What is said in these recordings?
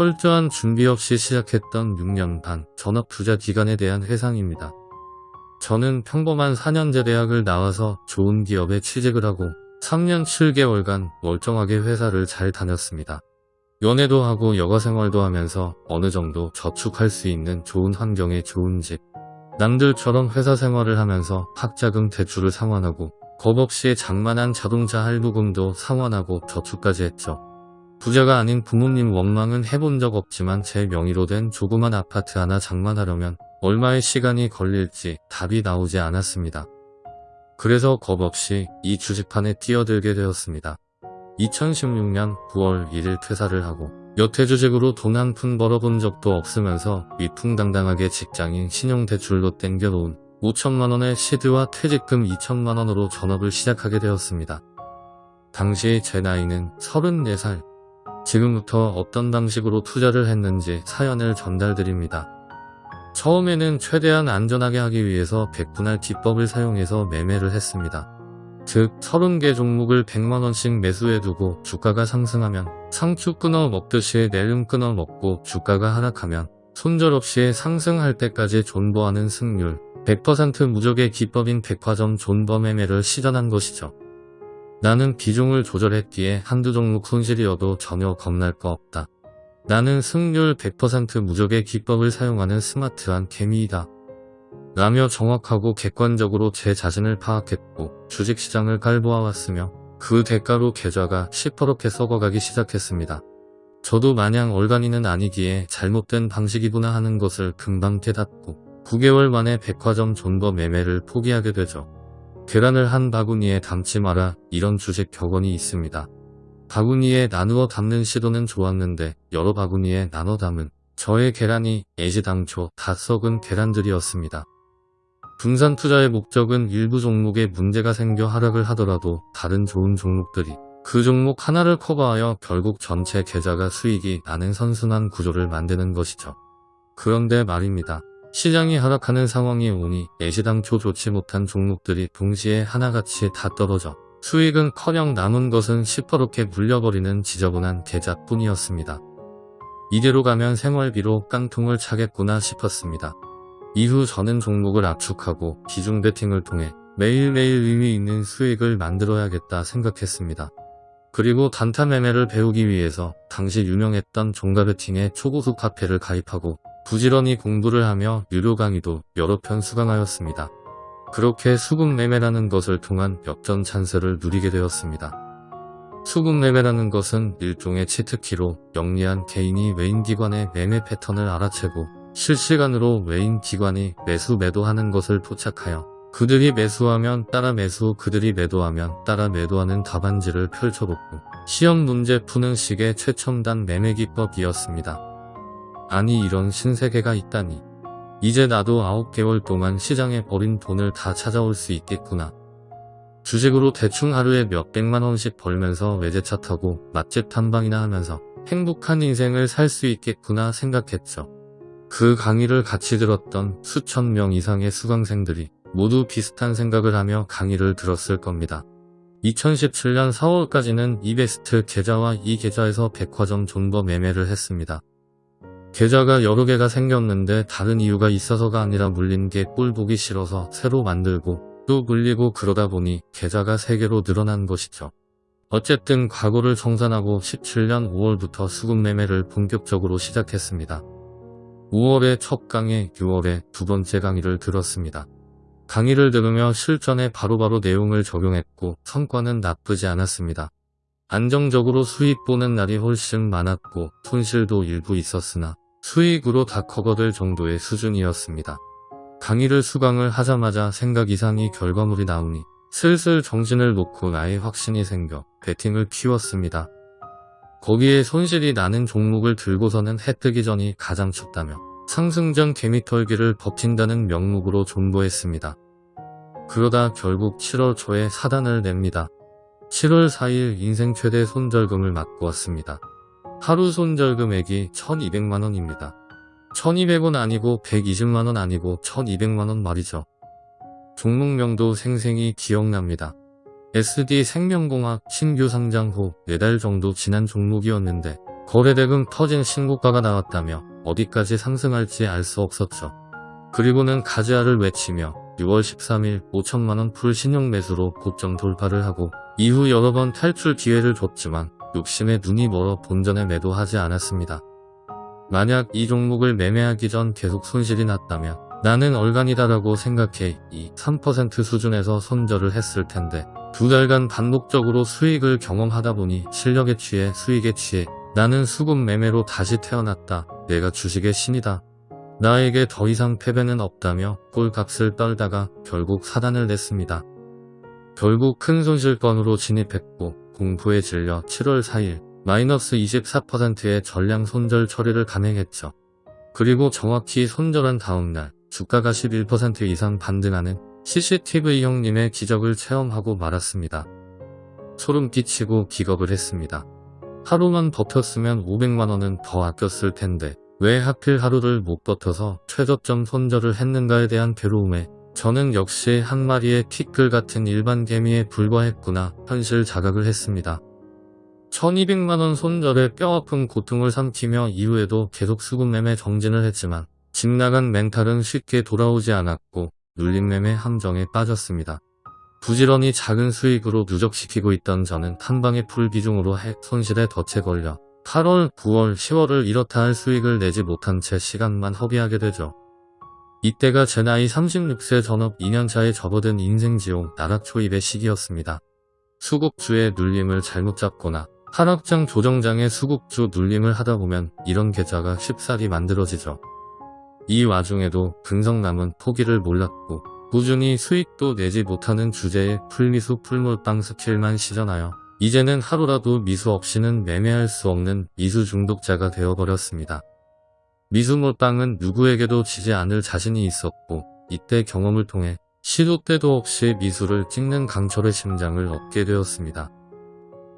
철저한 준비 없이 시작했던 6년 반 전업 투자 기간에 대한 회상입니다. 저는 평범한 4년제 대학을 나와서 좋은 기업에 취직을 하고 3년 7개월간 멀쩡하게 회사를 잘 다녔습니다. 연애도 하고 여가 생활도 하면서 어느 정도 저축할 수 있는 좋은 환경에 좋은 집. 남들처럼 회사 생활을 하면서 학자금 대출을 상환하고 겁 없이 장만한 자동차 할부금도 상환하고 저축까지 했죠. 부자가 아닌 부모님 원망은 해본 적 없지만 제 명의로 된 조그만 아파트 하나 장만하려면 얼마의 시간이 걸릴지 답이 나오지 않았습니다. 그래서 겁없이 이 주식판에 뛰어들게 되었습니다. 2016년 9월 1일 퇴사를 하고 여태 주식으로 돈 한 푼 벌어본 적도 없으면서 위풍당당하게 직장인 신용대출로 땡겨놓은 5천만원의 시드와 퇴직금 2천만원으로 전업을 시작하게 되었습니다. 당시 제 나이는 34살. 지금부터 어떤 방식으로 투자를 했는지 사연을 전달드립니다. 처음에는 최대한 안전하게 하기 위해서 백분할 기법을 사용해서 매매를 했습니다. 즉 30개 종목을 100만원씩 매수해두고 주가가 상승하면 상추 끊어 먹듯이 내름 끊어 먹고 주가가 하락하면 손절 없이 상승할 때까지 존버하는 승률 100% 무적의 기법인 백화점 존버 매매를 실현한 것이죠. 나는 비중을 조절했기에 한두 종목 손실이어도 전혀 겁날 거 없다. 나는 승률 100% 무적의 기법을 사용하는 스마트한 개미이다. 라며 정확하고 객관적으로 제 자신을 파악했고 주식시장을 깔보아왔으며 그 대가로 계좌가 시퍼렇게 썩어가기 시작했습니다. 저도 마냥 얼간이는 아니기에 잘못된 방식이구나 하는 것을 금방 깨닫고 9개월 만에 백화점 존버 매매를 포기하게 되죠. 계란을 한 바구니에 담지 마라 이런 주식 격언이 있습니다. 바구니에 나누어 담는 시도는 좋았는데 여러 바구니에 나눠 담은 저의 계란이 애지당초 다 썩은 계란들이었습니다. 분산 투자의 목적은 일부 종목에 문제가 생겨 하락을 하더라도 다른 좋은 종목들이 그 종목 하나를 커버하여 결국 전체 계좌가 수익이 나는 선순환 구조를 만드는 것이죠. 그런데 말입니다. 시장이 하락하는 상황이 오니 애시당초 좋지 못한 종목들이 동시에 하나같이 다 떨어져 수익은 커녕 남은 것은 시퍼렇게 물려버리는 지저분한 계좌뿐이었습니다. 이대로 가면 생활비로 깡통을 차겠구나 싶었습니다. 이후 저는 종목을 압축하고 기중 베팅을 통해 매일매일 의미 있는 수익을 만들어야겠다 생각했습니다. 그리고 단타 매매를 배우기 위해서 당시 유명했던 종가 베팅의 초고속 카페를 가입하고 부지런히 공부를 하며 유료 강의도 여러 편 수강하였습니다. 그렇게 수급 매매라는 것을 통한 역전 찬스를 누리게 되었습니다. 수급 매매라는 것은 일종의 치트키로 영리한 개인이 외인 기관의 매매 패턴을 알아채고 실시간으로 외인 기관이 매수 매도하는 것을 포착하여 그들이 매수하면 따라 매수 그들이 매도하면 따라 매도하는 답안지를 펼쳐놓고 시험 문제 푸는 식의 최첨단 매매 기법이었습니다. 아니 이런 신세계가 있다니 이제 나도 9개월 동안 시장에 버린 돈을 다 찾아올 수 있겠구나. 주식으로 대충 하루에 몇 백만원씩 벌면서 외제차 타고 맛집 탐방이나 하면서 행복한 인생을 살 수 있겠구나 생각했죠. 그 강의를 같이 들었던 수천 명 이상의 수강생들이 모두 비슷한 생각을 하며 강의를 들었을 겁니다. 2017년 4월까지는 이베스트 계좌와 이 계좌에서 백화점 존버 매매를 했습니다. 계좌가 여러 개가 생겼는데 다른 이유가 있어서가 아니라 물린 게꼴 보기 싫어서 새로 만들고 또 물리고 그러다 보니 계좌가 3개로 늘어난 것이죠. 어쨌든 과거를 정산하고 17년 5월부터 수급 매매를 본격적으로 시작했습니다. 5월에 첫 강의, 6월에 두 번째 강의를 들었습니다. 강의를 들으며 실전에 바로바로 바로 내용을 적용했고 성과는 나쁘지 않았습니다. 안정적으로 수익 보는 날이 훨씬 많았고 손실도 일부 있었으나 수익으로 다 커버될 정도의 수준이었습니다. 강의를 수강을 하자마자 생각 이상의 결과물이 나오니 슬슬 정신을 놓고 나의 확신이 생겨 배팅을 키웠습니다. 거기에 손실이 나는 종목을 들고서는 해 뜨기 전이 가장 춥다며 상승전 개미털기를 버틴다는 명목으로 존버했습니다. 그러다 결국 7월 초에 사단을 냅니다. 7월 4일 인생 최대 손절금을 맞고 왔습니다. 하루 손절 금액이 1200만원입니다. 1200원 아니고 120만원 아니고 1200만원 말이죠. 종목명도 생생히 기억납니다. SD 생명공학 신규 상장 후 4달 정도 지난 종목이었는데 거래대금 터진 신고가가 나왔다며 어디까지 상승할지 알 수 없었죠. 그리고는 가즈아를 외치며 6월 13일 5천만원 풀 신용 매수로 고점 돌파를 하고 이후 여러 번 탈출 기회를 줬지만 욕심에 눈이 멀어 본전에 매도하지 않았습니다. 만약 이 종목을 매매하기 전 계속 손실이 났다면 나는 얼간이다라고 생각해 이 3% 수준에서 손절을 했을 텐데 두 달간 반복적으로 수익을 경험하다 보니 실력에 취해 수익에 취해 나는 수급 매매로 다시 태어났다. 내가 주식의 신이다. 나에게 더 이상 패배는 없다며 꼴값을 떨다가 결국 사단을 냈습니다. 결국 큰 손실권으로 진입했고 공포에 질려 7월 4일 마이너스 24%의 전량 손절 처리를 감행했죠. 그리고 정확히 손절한 다음날 주가가 11% 이상 반등하는 CCTV 형님의 기적을 체험하고 말았습니다. 소름 끼치고 기겁을 했습니다. 하루만 버텼으면 500만원은 더 아꼈을 텐데 왜 하필 하루를 못 버텨서 최저점 손절을 했는가에 대한 괴로움에 저는 역시 한 마리의 티끌 같은 일반 개미에 불과했구나 현실 자각을 했습니다. 1200만원 손절에 뼈아픈 고통을 삼키며 이후에도 계속 수급매매 정진을 했지만 집 나간 멘탈은 쉽게 돌아오지 않았고 눌림매매 함정에 빠졌습니다. 부지런히 작은 수익으로 누적시키고 있던 저는 한방의 풀 비중으로 핵 손실에 덫에 걸려 8월, 9월, 10월을 이렇다 할 수익을 내지 못한 채 시간만 허비하게 되죠. 이때가 제 나이 36세 전업 2년차에 접어든 인생지옥 나락초입의 시기였습니다. 수급주의 눌림을 잘못 잡거나 하락장 조정장의 수급주 눌림을 하다 보면 이런 계좌가 쉽사리 만들어지죠. 이 와중에도 근성남은 포기를 몰랐고 꾸준히 수익도 내지 못하는 주제에 풀미수 풀물빵 스킬만 시전하여 이제는 하루라도 미수 없이는 매매할 수 없는 미수 중독자가 되어버렸습니다. 미수몰빵은 누구에게도 지지 않을 자신이 있었고 이때 경험을 통해 시도 때도 없이 미수를 찍는 강철의 심장을 얻게 되었습니다.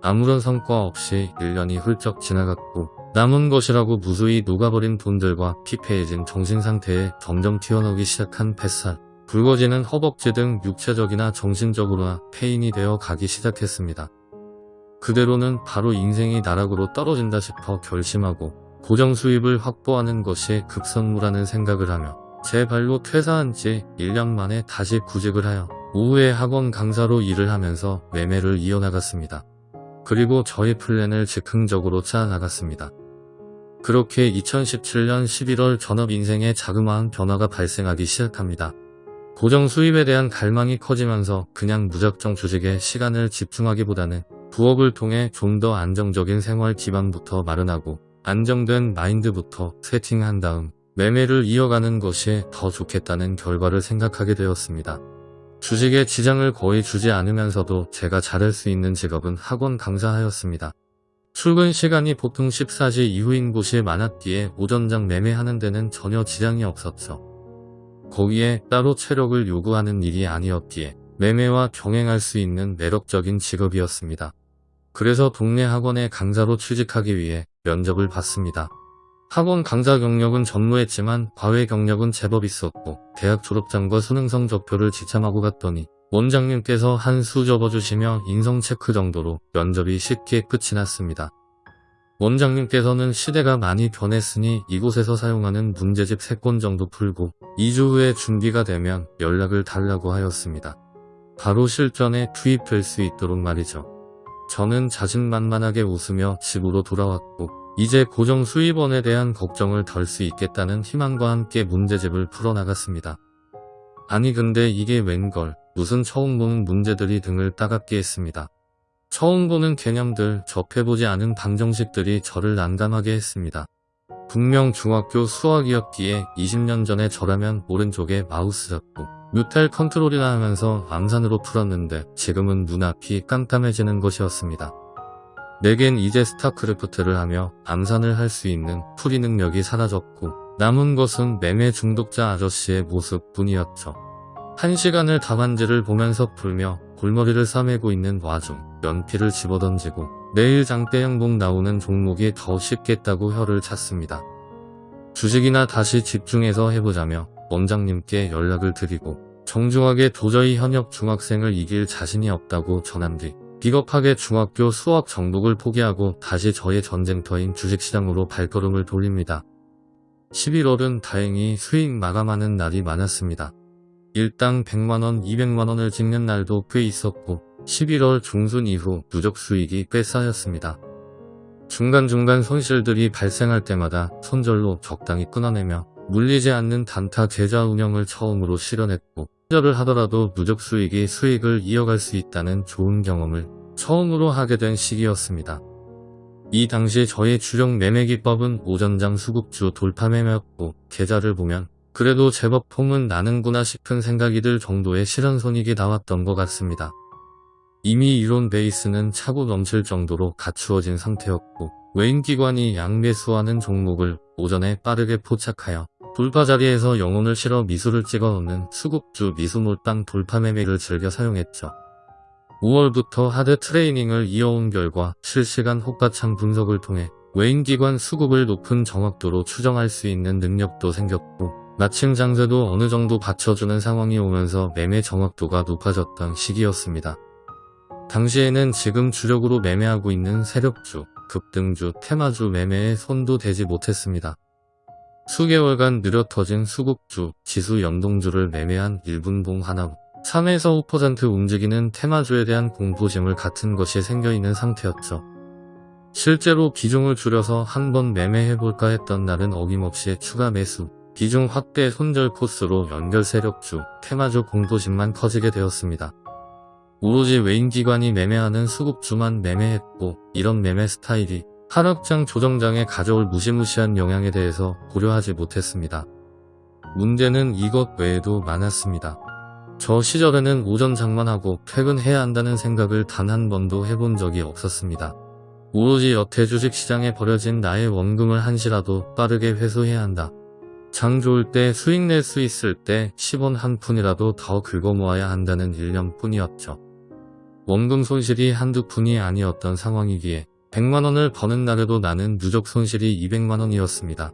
아무런 성과 없이 1년이 훌쩍 지나갔고 남은 것이라고 무수히 녹아버린 돈들과 피폐해진 정신상태에 점점 튀어나오기 시작한 뱃살, 붉어지는 허벅지 등 육체적이나 정신적으로나 폐인이 되어 가기 시작했습니다. 그대로는 바로 인생이 나락으로 떨어진다 싶어 결심하고 고정 수입을 확보하는 것이 급선무라는 생각을 하며 제 발로 퇴사한 지 1년 만에 다시 구직을 하여 오후에 학원 강사로 일을 하면서 매매를 이어나갔습니다. 그리고 저의 플랜을 즉흥적으로 짜나갔습니다. 그렇게 2017년 11월 전업 인생에 자그마한 변화가 발생하기 시작합니다. 고정 수입에 대한 갈망이 커지면서 그냥 무작정 주식에 시간을 집중하기보다는 부업을 통해 좀 더 안정적인 생활 기반부터 마련하고 안정된 마인드부터 세팅한 다음 매매를 이어가는 것이 더 좋겠다는 결과를 생각하게 되었습니다. 주식에 지장을 거의 주지 않으면서도 제가 잘할 수 있는 직업은 학원 강사하였습니다. 출근 시간이 보통 14시 이후인 곳이 많았기에 오전장 매매하는 데는 전혀 지장이 없었죠. 거기에 따로 체력을 요구하는 일이 아니었기에 매매와 병행할 수 있는 매력적인 직업이었습니다. 그래서 동네 학원에 강사로 취직하기 위해 면접을 봤습니다. 학원 강사 경력은 전무했지만 과외 경력은 제법 있었고 대학 졸업장과 수능 성 적표를 지참하고 갔더니 원장님께서 한 수 접어주시며 인성 체크 정도로 면접이 쉽게 끝이 났습니다. 원장님께서는 시대가 많이 변했으니 이곳에서 사용하는 문제집 3권 정도 풀고 2주 후에 준비가 되면 연락을 달라고 하였습니다. 바로 실전에 투입될 수 있도록 말이죠. 저는 자신만만하게 웃으며 집으로 돌아왔고 이제 고정 수입원에 대한 걱정을 덜 수 있겠다는 희망과 함께 문제집을 풀어나갔습니다. 아니 근데 이게 웬걸 무슨 처음 보는 문제들이 등을 따갑게 했습니다. 처음 보는 개념들 접해보지 않은 방정식들이 저를 난감하게 했습니다. 분명 중학교 수학이었기에 20년 전에 저라면 오른쪽에 마우스 잡고 뮤탈 컨트롤이나 하면서 암산으로 풀었는데 지금은 눈앞이 깜깜해지는 것이었습니다. 내겐 이제 스타크래프트를 하며 암산을 할 수 있는 풀이 능력이 사라졌고 남은 것은 매매 중독자 아저씨의 모습뿐이었죠. 한 시간을 답안지를 보면서 풀며 골머리를 싸매고 있는 와중 연필을 집어던지고 내일 장대양봉 나오는 종목이 더 쉽겠다고 혀를 찼습니다. 주식이나 다시 집중해서 해보자며 원장님께 연락을 드리고 정중하게 도저히 현역 중학생을 이길 자신이 없다고 전한 뒤 비겁하게 중학교 수학 정복을 포기하고 다시 저의 전쟁터인 주식시장으로 발걸음을 돌립니다. 11월은 다행히 수익 마감하는 날이 많았습니다. 일당 100만원, 200만원을 찍는 날도 꽤 있었고 11월 중순 이후 누적 수익이 꽤 쌓였습니다. 중간중간 손실들이 발생할 때마다 손절로 적당히 끊어내며 물리지 않는 단타 계좌 운영을 처음으로 실현했고 손절을 하더라도 누적 수익이 수익을 이어갈 수 있다는 좋은 경험을 처음으로 하게 된 시기였습니다. 이 당시 저의 주력 매매 기법은 오전장 수급주 돌파 매매였고 계좌를 보면 그래도 제법 폼은 나는구나 싶은 생각이 들 정도의 실현 손익이 나왔던 것 같습니다. 이미 이론 베이스는 차고 넘칠 정도로 갖추어진 상태였고 외인기관이 양매수하는 종목을 오전에 빠르게 포착하여 돌파 자리에서 영혼을 실어 미수를 찍어 놓는 수급주 미수몰빵 돌파 매매를 즐겨 사용했죠. 5월부터 하드 트레이닝을 이어온 결과 실시간 호가창 분석을 통해 외인기관 수급을 높은 정확도로 추정할 수 있는 능력도 생겼고 마침 장세도 어느 정도 받쳐주는 상황이 오면서 매매 정확도가 높아졌던 시기였습니다. 당시에는 지금 주력으로 매매하고 있는 세력주, 급등주, 테마주 매매에 손도 대지 못했습니다. 수개월간 느려 터진 수급주, 지수 연동주를 매매한 1분봉 하나 3에서 5% 움직이는 테마주에 대한 공포심을 같은 것이 생겨있는 상태였죠. 실제로 비중을 줄여서 한번 매매해볼까 했던 날은 어김없이 추가 매수, 비중 확대 손절 코스로 연결 세력주, 테마주 공포심만 커지게 되었습니다. 오로지 외인기관이 매매하는 수급주만 매매했고 이런 매매 스타일이 하락장 조정장에 가져올 무시무시한 영향에 대해서 고려하지 못했습니다. 문제는 이것 외에도 많았습니다. 저 시절에는 오전 장만하고 퇴근해야 한다는 생각을 단 한 번도 해본 적이 없었습니다. 오로지 여태 주식시장에 버려진 나의 원금을 한시라도 빠르게 회수해야 한다. 장 좋을 때 수익 낼 수 있을 때 10원 한 푼이라도 더 긁어 모아야 한다는 일념뿐이었죠. 원금 손실이 한두 푼이 아니었던 상황이기에 100만원을 버는 날에도 나는 누적 손실이 200만원이었습니다.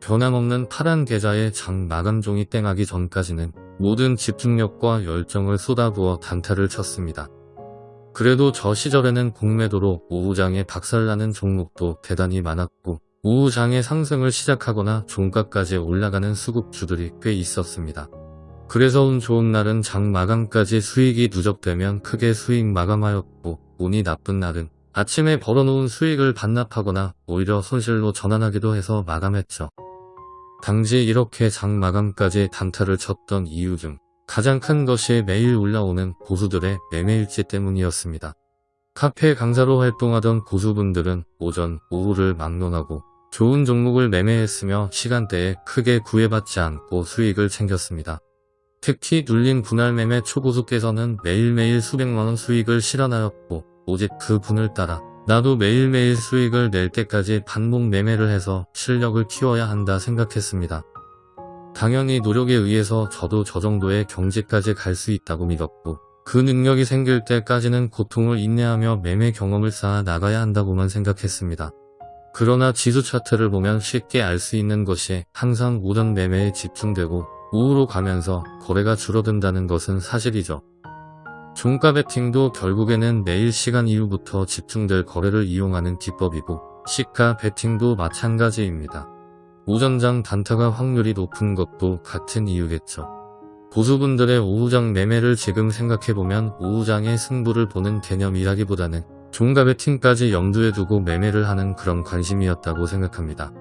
변함없는 파란 계좌에 장 마감종이 땡하기 전까지는 모든 집중력과 열정을 쏟아부어 단타를 쳤습니다. 그래도 저 시절에는 공매도로 오후장에 박살나는 종목도 대단히 많았고 오후장에 상승을 시작하거나 종가까지 올라가는 수급주들이 꽤 있었습니다. 그래서 운 좋은 날은 장 마감까지 수익이 누적되면 크게 수익 마감하였고 운이 나쁜 날은 아침에 벌어놓은 수익을 반납하거나 오히려 손실로 전환하기도 해서 마감했죠. 당시 이렇게 장 마감까지 단타를 쳤던 이유 중 가장 큰 것이 매일 올라오는 고수들의 매매일지 때문이었습니다. 카페 강사로 활동하던 고수분들은 오전, 오후를 막론하고 좋은 종목을 매매했으며 시간대에 크게 구애받지 않고 수익을 챙겼습니다. 특히 눌린 분할 매매 초고수께서는 매일매일 수백만원 수익을 실현하였고 오직 그 분을 따라 나도 매일매일 수익을 낼 때까지 반복 매매를 해서 실력을 키워야 한다 생각했습니다. 당연히 노력에 의해서 저도 저 정도의 경지까지 갈 수 있다고 믿었고 그 능력이 생길 때까지는 고통을 인내하며 매매 경험을 쌓아 나가야 한다고만 생각했습니다. 그러나 지수 차트를 보면 쉽게 알 수 있는 것이 항상 오전 매매에 집중되고 우후로 가면서 거래가 줄어든다는 것은 사실이죠. 종가 베팅도 결국에는 매일 시간 이후부터 집중될 거래를 이용하는 기법이고 시가 베팅도 마찬가지입니다. 오전장 단타가 확률이 높은 것도 같은 이유겠죠. 보수분들의 오후장 매매를 지금 생각해보면 오후장의 승부를 보는 개념이라기보다는 종가 베팅까지 염두에 두고 매매를 하는 그런 관심이었다고 생각합니다.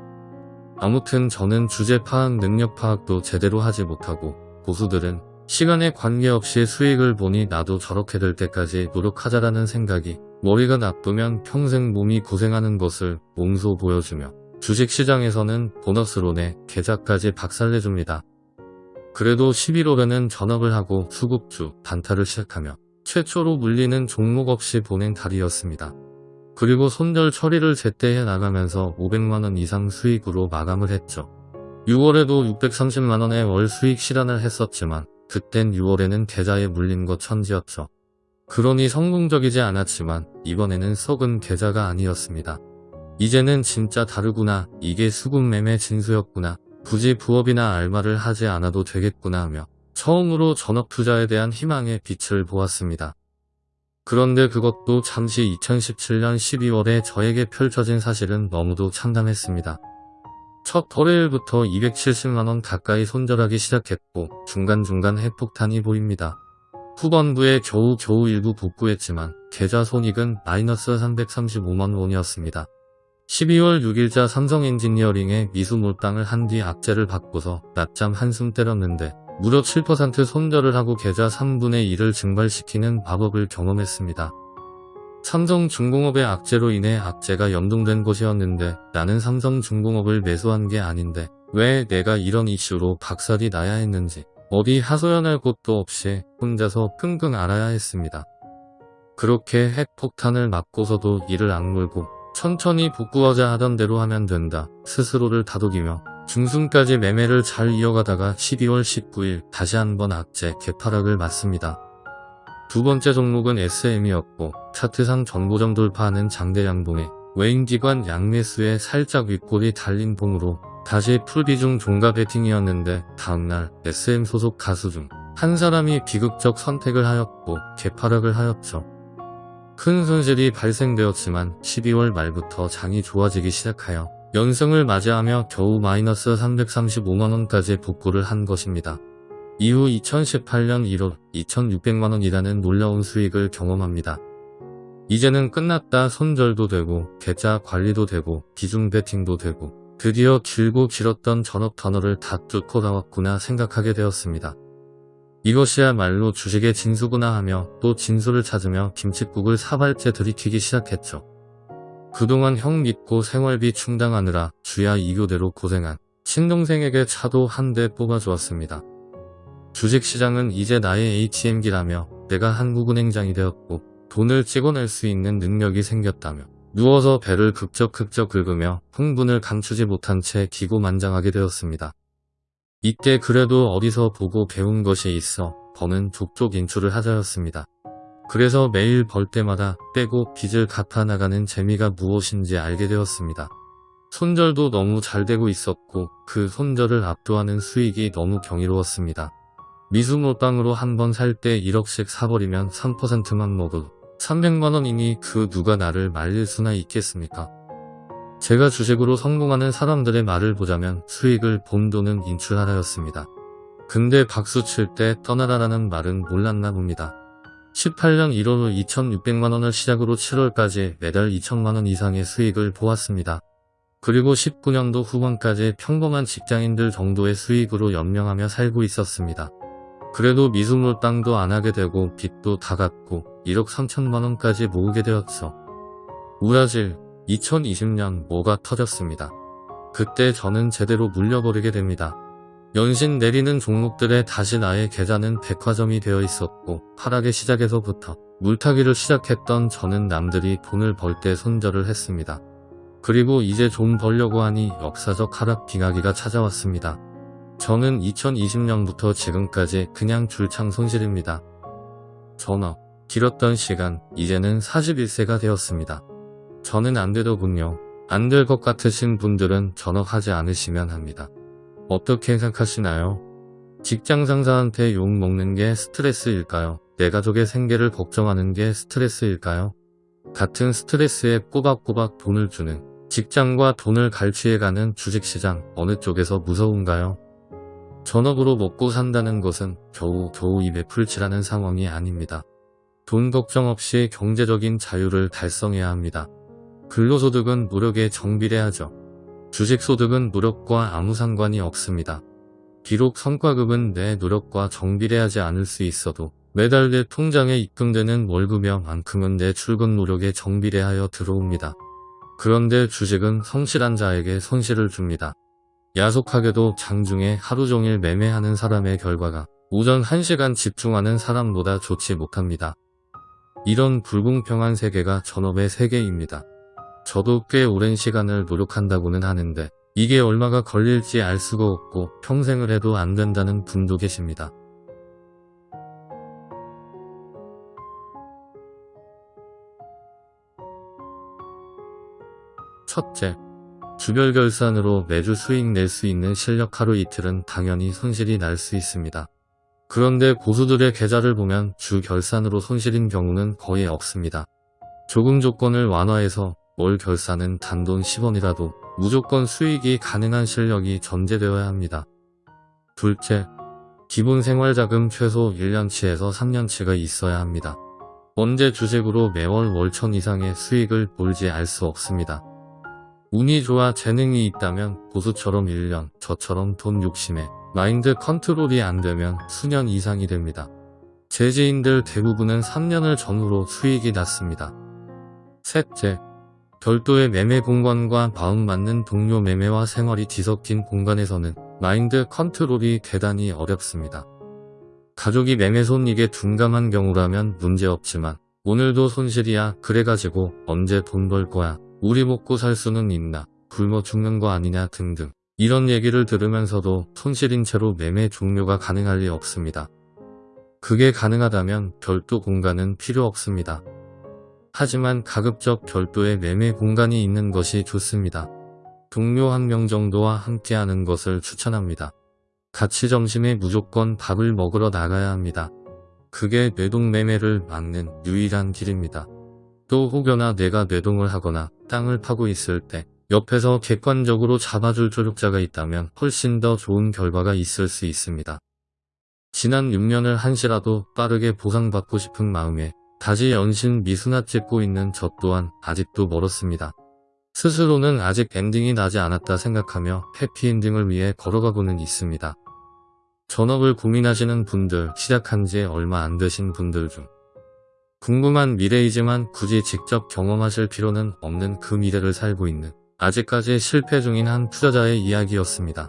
아무튼 저는 주제 파악 능력 파악도 제대로 하지 못하고 고수들은 시간에 관계없이 수익을 보니 나도 저렇게 될 때까지 노력하자라는 생각이 머리가 나쁘면 평생 몸이 고생하는 것을 몸소 보여주며 주식시장에서는 보너스로 내 계좌까지 박살내줍니다. 그래도 11월에는 전업을 하고 수급주 단타를 시작하며 최초로 물리는 종목 없이 보낸 달이었습니다. 그리고 손절 처리를 제때 해 나가면서 500만원 이상 수익으로 마감을 했죠. 6월에도 630만원의 월 수익 실현을 했었지만 그땐 6월에는 계좌에 물린 것 천지였죠. 그러니 성공적이지 않았지만 이번에는 썩은 계좌가 아니었습니다. 이제는 진짜 다르구나 이게 수급매매 진수였구나 굳이 부업이나 알바를 하지 않아도 되겠구나 하며 처음으로 전업투자에 대한 희망의 빛을 보았습니다. 그런데 그것도 잠시 2017년 12월에 저에게 펼쳐진 사실은 너무도 참담했습니다. 첫 토요일부터 270만원 가까이 손절하기 시작했고 중간중간 핵폭탄이 보입니다. 후반부에 겨우겨우 일부 복구했지만 계좌 손익은 마이너스 335만원이었습니다. 12월 6일자 삼성 엔지니어링에 미수 몰빵을 한 뒤 악재를 받고서 낮잠 한숨 때렸는데 무려 7% 손절을 하고 계좌 3분의 1을 증발시키는 마법을 경험했습니다. 삼성중공업의 악재로 인해 악재가 연동된 것이었는데 나는 삼성중공업을 매수한 게 아닌데 왜 내가 이런 이슈로 박살이 나야 했는지 어디 하소연할 곳도 없이 혼자서 끙끙 앓아야 했습니다. 그렇게 핵폭탄을 맞고서도 이를 악물고 천천히 복구하자 하던 대로 하면 된다 스스로를 다독이며 중순까지 매매를 잘 이어가다가 12월 19일 다시 한번 악재 개파락을 맞습니다. 두 번째 종목은 SM이었고 차트상 전고점 돌파하는 장대 양봉에 외인기관 양매수에 살짝 윗골이 달린 봉으로 다시 풀비중 종가 베팅이었는데 다음날 SM 소속 가수 중 한 사람이 비극적 선택을 하였고 개파락을 하였죠. 큰 손실이 발생되었지만 12월 말부터 장이 좋아지기 시작하여 연승을 맞이하며 겨우 마이너스 335만원까지 복구를 한 것입니다. 이후 2018년 1월 2600만원이라는 놀라운 수익을 경험합니다. 이제는 끝났다 손절도 되고 계좌 관리도 되고 비중 베팅도 되고 드디어 길고 길었던 전업 터널을 다 뚫고 나왔구나 생각하게 되었습니다. 이것이야말로 주식의 진수구나 하며 또 진수를 찾으며 김칫국을 사발째 들이키기 시작했죠. 그동안 형 믿고 생활비 충당하느라 주야 이교대로 고생한 친동생에게 차도 한 대 뽑아주었습니다. 주식시장은 이제 나의 ATM기라며 내가 한국은행장이 되었고 돈을 찍어낼 수 있는 능력이 생겼다며 누워서 배를 극적극적 긁으며 흥분을 감추지 못한 채 기고만장하게 되었습니다. 이때 그래도 어디서 보고 배운 것이 있어 버는 족족 인출을 하자였습니다. 그래서 매일 벌 때마다 떼고 빚을 갚아나가는 재미가 무엇인지 알게 되었습니다. 손절도 너무 잘 되고 있었고 그 손절을 압도하는 수익이 너무 경이로웠습니다. 미수몰빵으로 한 번 살 때 1억씩 사버리면 3%만 먹어도 300만원이니 그 누가 나를 말릴 수나 있겠습니까? 제가 주식으로 성공하는 사람들의 말을 보자면 수익을 본 돈은 인출하라였습니다. 근데 박수 칠 때 떠나라라는 말은 몰랐나 봅니다. 18년 1월 후 2600만원을 시작으로 7월까지 매달 2천만원 이상의 수익을 보았습니다. 그리고 19년도 후반까지 평범한 직장인들 정도의 수익으로 연명하며 살고 있었습니다. 그래도 미수몰땅도 안 하게 되고 빚도 다 갚고 1억 3천만원까지 모으게 되었죠. 우라질 2020년 뭐가 터졌습니다. 그때 저는 제대로 물려버리게 됩니다. 연신 내리는 종목들에 다시 나의 계좌는 백화점이 되어 있었고 하락의 시작에서부터 물타기를 시작했던 저는 남들이 돈을 벌 때 손절을 했습니다. 그리고 이제 좀 벌려고 하니 역사적 하락 빙하기가 찾아왔습니다. 저는 2020년부터 지금까지 그냥 줄창 손실입니다. 전업, 길었던 시간, 이제는 41세가 되었습니다. 저는 안 되더군요. 안 될 것 같으신 분들은 전업하지 않으시면 합니다. 어떻게 생각하시나요? 직장 상사한테 욕 먹는 게 스트레스일까요? 내 가족의 생계를 걱정하는 게 스트레스일까요? 같은 스트레스에 꼬박꼬박 돈을 주는 직장과 돈을 갈취해가는 주식시장 어느 쪽에서 무서운가요? 전업으로 먹고 산다는 것은 겨우 겨우 입에 풀칠하는 상황이 아닙니다. 돈 걱정 없이 경제적인 자유를 달성해야 합니다. 근로소득은 노력에 정비례하죠. 주식소득은 노력과 아무 상관이 없습니다. 비록 성과급은 내 노력과 정비례하지 않을 수 있어도 매달 내 통장에 입금되는 월급여만큼은 내 출근 노력에 정비례하여 들어옵니다. 그런데 주식은 성실한 자에게 손실을 줍니다. 야속하게도 장중에 하루 종일 매매하는 사람의 결과가 오전 1시간 집중하는 사람보다 좋지 못합니다. 이런 불공평한 세계가 전업의 세계입니다. 저도 꽤 오랜 시간을 노력한다고는 하는데 이게 얼마가 걸릴지 알 수가 없고 평생을 해도 안 된다는 분도 계십니다. 첫째, 주별 결산으로 매주 수익 낼 수 있는 실력 하루 이틀은 당연히 손실이 날 수 있습니다. 그런데 고수들의 계좌를 보면 주 결산으로 손실인 경우는 거의 없습니다. 조금 조건을 완화해서 월 결산은 단돈 10원이라도 무조건 수익이 가능한 실력이 전제되어야 합니다. 둘째, 기본 생활자금 최소 1년치에서 3년치가 있어야 합니다. 언제 주식으로 매월 월천 이상의 수익을 볼지 알 수 없습니다. 운이 좋아 재능이 있다면 고수처럼 1년, 저처럼 돈 욕심에 마인드 컨트롤이 안 되면 수년 이상이 됩니다. 재지인들 대부분은 3년을 전후로 수익이 났습니다. 셋째, 별도의 매매 공간과 마음 맞는 동료 매매와 생활이 뒤섞인 공간에서는 마인드 컨트롤이 대단히 어렵습니다. 가족이 매매 손익에 둔감한 경우라면 문제없지만 오늘도 손실이야 그래가지고 언제 돈 벌 거야 우리 먹고 살 수는 있나 굶어 죽는 거 아니냐 등등 이런 얘기를 들으면서도 손실인 채로 매매 종료가 가능할 리 없습니다. 그게 가능하다면 별도 공간은 필요 없습니다. 하지만 가급적 별도의 매매 공간이 있는 것이 좋습니다. 동료 한 명 정도와 함께하는 것을 추천합니다. 같이 점심에 무조건 밥을 먹으러 나가야 합니다. 그게 뇌동매매를 막는 유일한 길입니다. 또 혹여나 내가 뇌동을 하거나 땅을 파고 있을 때 옆에서 객관적으로 잡아줄 조력자가 있다면 훨씬 더 좋은 결과가 있을 수 있습니다. 지난 6년을 한시라도 빠르게 보상받고 싶은 마음에 다시 연신 미수나 찍고 있는 저 또한 아직도 멀었습니다. 스스로는 아직 엔딩이 나지 않았다 생각하며 해피엔딩을 위해 걸어가고는 있습니다. 전업을 고민하시는 분들, 시작한 지 얼마 안 되신 분들 중 궁금한 미래이지만 굳이 직접 경험하실 필요는 없는 그 미래를 살고 있는 아직까지 실패 중인 한 투자자의 이야기였습니다.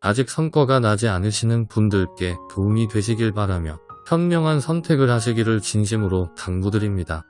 아직 성과가 나지 않으시는 분들께 도움이 되시길 바라며 현명한 선택을 하시기를 진심으로 당부드립니다.